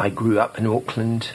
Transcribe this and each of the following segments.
I grew up in Auckland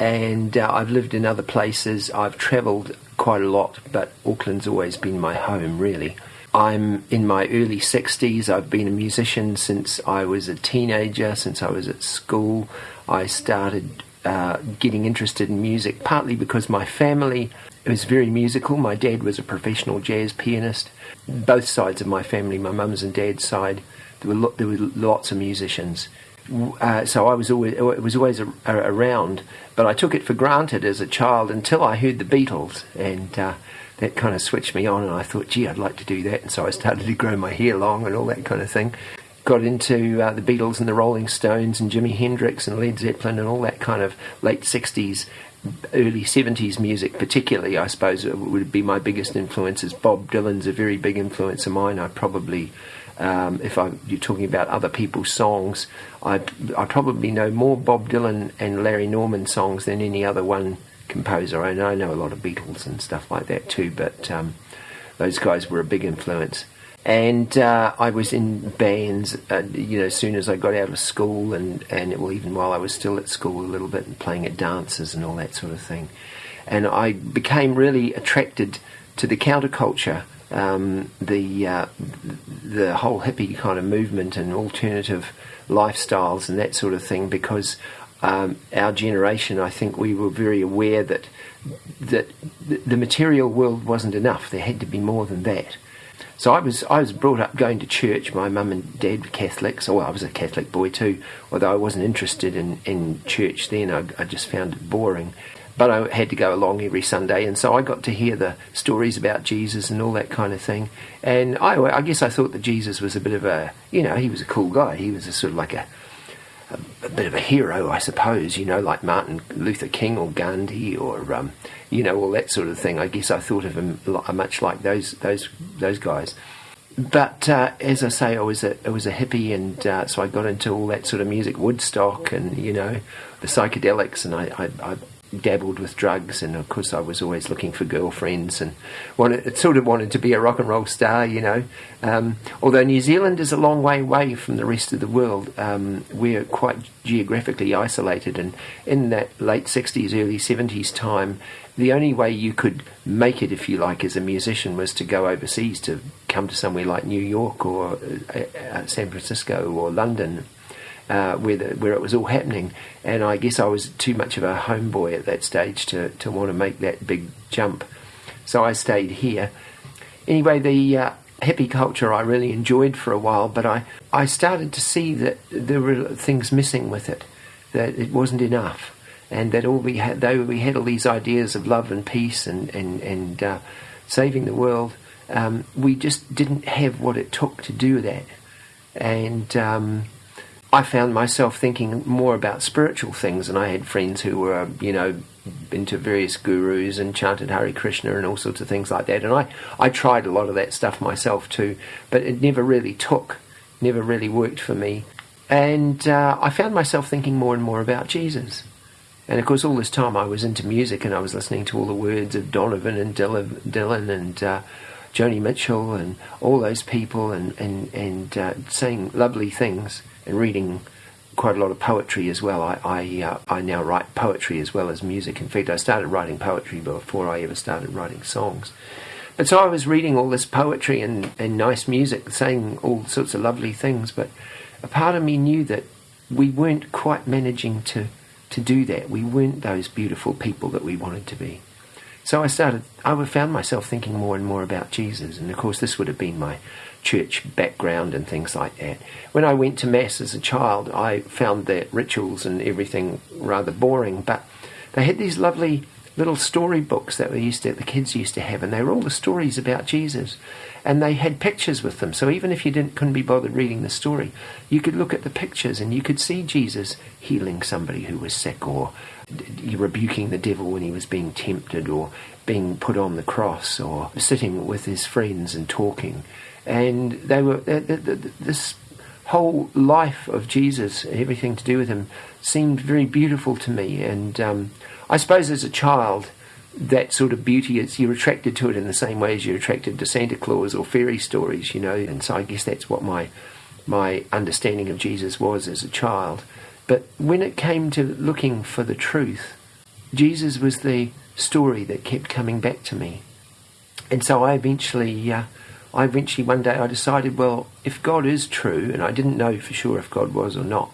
and uh, I've lived in other places. I've travelled quite a lot, but Auckland's always been my home, really. I'm in my early 60s. I've been a musician since I was a teenager, since I was at school. I started uh, getting interested in music partly because my family was very musical. My dad was a professional jazz pianist. Both sides of my family, my mum's and dad's side, there were, lo- there were lots of musicians. Uh, so I was always it was always a, a, around, but I took it for granted as a child until I heard the Beatles, and uh, that kind of switched me on. And I thought, gee, I'd like to do that, and so I started to grow my hair long and all that kind of thing. Got into uh, the Beatles and the Rolling Stones and Jimi Hendrix and Led Zeppelin and all that kind of late '60s, early '70s music, particularly. I suppose would be my biggest influences. Bob Dylan's a very big influence of mine. I probably um, if I, you're talking about other people's songs, I, I probably know more Bob Dylan and Larry Norman songs than any other one composer. I know, I know a lot of Beatles and stuff like that too, but um, those guys were a big influence. And uh, I was in bands, uh, you know, as soon as I got out of school, and, and well, even while I was still at school a little bit, and playing at dances and all that sort of thing. And I became really attracted to the counterculture um, the uh, the whole hippie kind of movement and alternative lifestyles and that sort of thing because um, our generation, I think, we were very aware that that the material world wasn't enough. There had to be more than that. So I was I was brought up going to church. My mum and dad were Catholics. Well, I was a Catholic boy too, although I wasn't interested in, in church then. I, I just found it boring but I had to go along every Sunday, and so I got to hear the stories about Jesus and all that kind of thing. And I, I guess I thought that Jesus was a bit of a, you know, he was a cool guy. He was a sort of like a, a, a bit of a hero, I suppose, you know, like Martin Luther King or Gandhi or, um, you know, all that sort of thing. I guess I thought of him much like those those those guys. But uh, as I say, I was a I was a hippie, and uh, so I got into all that sort of music, Woodstock, and you know, the psychedelics, and I, I, I dabbled with drugs, and of course I was always looking for girlfriends and wanted, sort of wanted to be a rock and roll star, you know. Um, although New Zealand is a long way away from the rest of the world, um, we're quite geographically isolated, and in that late '60s, early '70s time, the only way you could make it, if you like, as a musician was to go overseas to come to somewhere like New York or uh, uh, San Francisco or London uh, where, the, where it was all happening. And I guess I was too much of a homeboy at that stage to, to want to make that big jump. So I stayed here. Anyway, the uh, hippie culture I really enjoyed for a while, but I, I started to see that there were things missing with it, that it wasn't enough. And that all we had, though we had all these ideas of love and peace and, and, and uh, saving the world, um, we just didn't have what it took to do that. And um, I found myself thinking more about spiritual things, and I had friends who were, you know, into various gurus and chanted Hare Krishna and all sorts of things like that. And I, I tried a lot of that stuff myself too, but it never really took, never really worked for me. And uh, I found myself thinking more and more about Jesus. And of course, all this time I was into music and I was listening to all the words of Donovan and Dylan and uh, Joni Mitchell and all those people and, and, and uh, saying lovely things and reading quite a lot of poetry as well. I I, uh, I now write poetry as well as music. In fact, I started writing poetry before I ever started writing songs. But so I was reading all this poetry and, and nice music, saying all sorts of lovely things. But a part of me knew that we weren't quite managing to to do that. We weren't those beautiful people that we wanted to be. So I started. I found myself thinking more and more about Jesus, and of course, this would have been my church background and things like that. When I went to Mass as a child, I found that rituals and everything rather boring, but they had these lovely little story books that we used to, the kids used to have, and they were all the stories about Jesus. And they had pictures with them, so even if you didn't couldn't be bothered reading the story, you could look at the pictures and you could see Jesus healing somebody who was sick, or rebuking the devil when he was being tempted, or being put on the cross, or sitting with his friends and talking and they were this whole life of Jesus, everything to do with him, seemed very beautiful to me. And um, I suppose as a child, that sort of beauty is you're attracted to it in the same way as you're attracted to Santa Claus or fairy stories, you know. And so I guess that's what my my understanding of Jesus was as a child. But when it came to looking for the truth, Jesus was the story that kept coming back to me. And so I eventually, uh, I eventually one day I decided, well, if God is true, and I didn't know for sure if God was or not,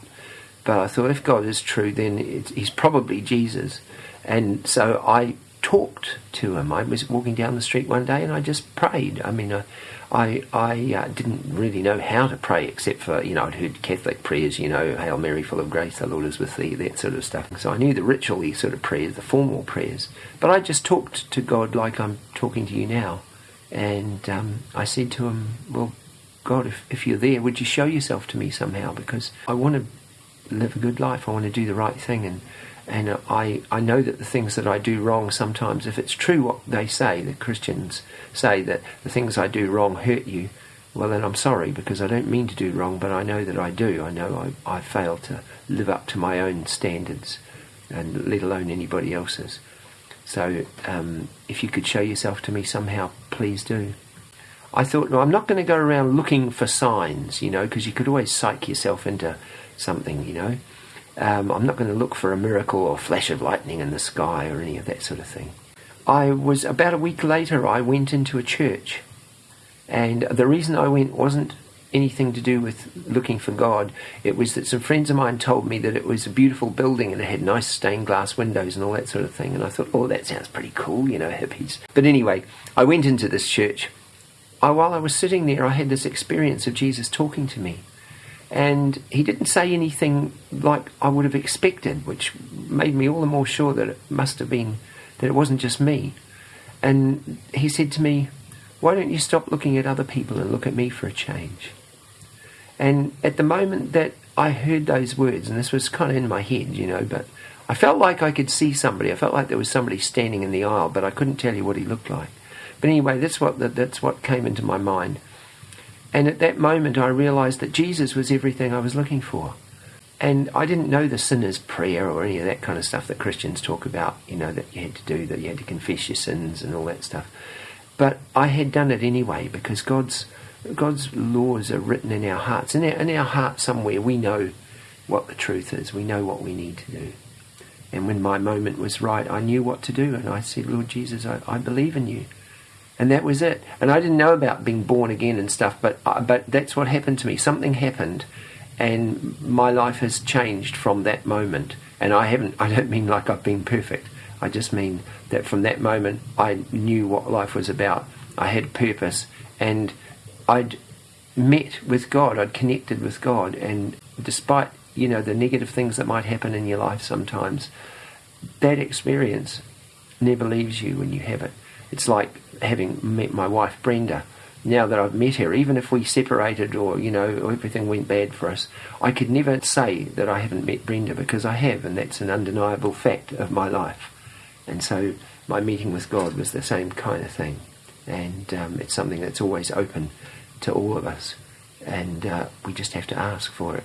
but I thought if God is true, then he's probably Jesus. And so I talked to him. I was walking down the street one day and I just prayed. I mean, I, I, I uh, didn't really know how to pray except for, you know, I'd heard Catholic prayers, you know, Hail Mary, full of grace, the Lord is with thee, that sort of stuff. So I knew the ritual sort of prayers, the formal prayers. But I just talked to God like I'm talking to you now. And um, I said to him, well, God, if, if you're there, would you show yourself to me somehow? Because I want to live a good life. I want to do the right thing. And and I, I know that the things that I do wrong sometimes, if it's true what they say, the Christians say that the things I do wrong hurt you, well then I'm sorry because I don't mean to do wrong, but I know that I do. I know I, I fail to live up to my own standards, and let alone anybody else's. So um, if you could show yourself to me somehow, please do. I thought, I'm not going to go around looking for signs, you know, because you could always psych yourself into something, you know. Um, I'm not going to look for a miracle or flash of lightning in the sky or any of that sort of thing. I was about a week later, I went into a church. And the reason I went wasn't anything to do with looking for God. It was that some friends of mine told me that it was a beautiful building and it had nice stained glass windows and all that sort of thing. And I thought, oh, that sounds pretty cool, you know, hippies. But anyway, I went into this church. I, while I was sitting there, I had this experience of Jesus talking to me and he didn't say anything like I would have expected, which made me all the more sure that it must have been that it wasn't just me. And he said to me, Why don't you stop looking at other people and look at me for a change? And at the moment that I heard those words, and this was kind of in my head, you know, but I felt like I could see somebody. I felt like there was somebody standing in the aisle, but I couldn't tell you what he looked like. But anyway, that's what that's what came into my mind. And at that moment, I realized that Jesus was everything I was looking for. And I didn't know the sinner's prayer or any of that kind of stuff that Christians talk about, you know, that you had to do, that you had to confess your sins and all that stuff. But I had done it anyway because God's God's laws are written in our hearts. In our, in our heart somewhere, we know what the truth is. We know what we need to do. And when my moment was right, I knew what to do. And I said, Lord Jesus, I, I believe in you and that was it. And I didn't know about being born again and stuff, but uh, but that's what happened to me. Something happened, and my life has changed from that moment. And I haven't. I don't mean like I've been perfect. I just mean that from that moment I knew what life was about. I had purpose, and I'd met with God. I'd connected with God, and despite you know the negative things that might happen in your life sometimes, that experience never leaves you when you have it. It's like having met my wife Brenda. Now that I've met her, even if we separated or you know everything went bad for us, I could never say that I haven't met Brenda because I have, and that's an undeniable fact of my life. And so my meeting with God was the same kind of thing, and um, it's something that's always open to all of us, and uh, we just have to ask for it.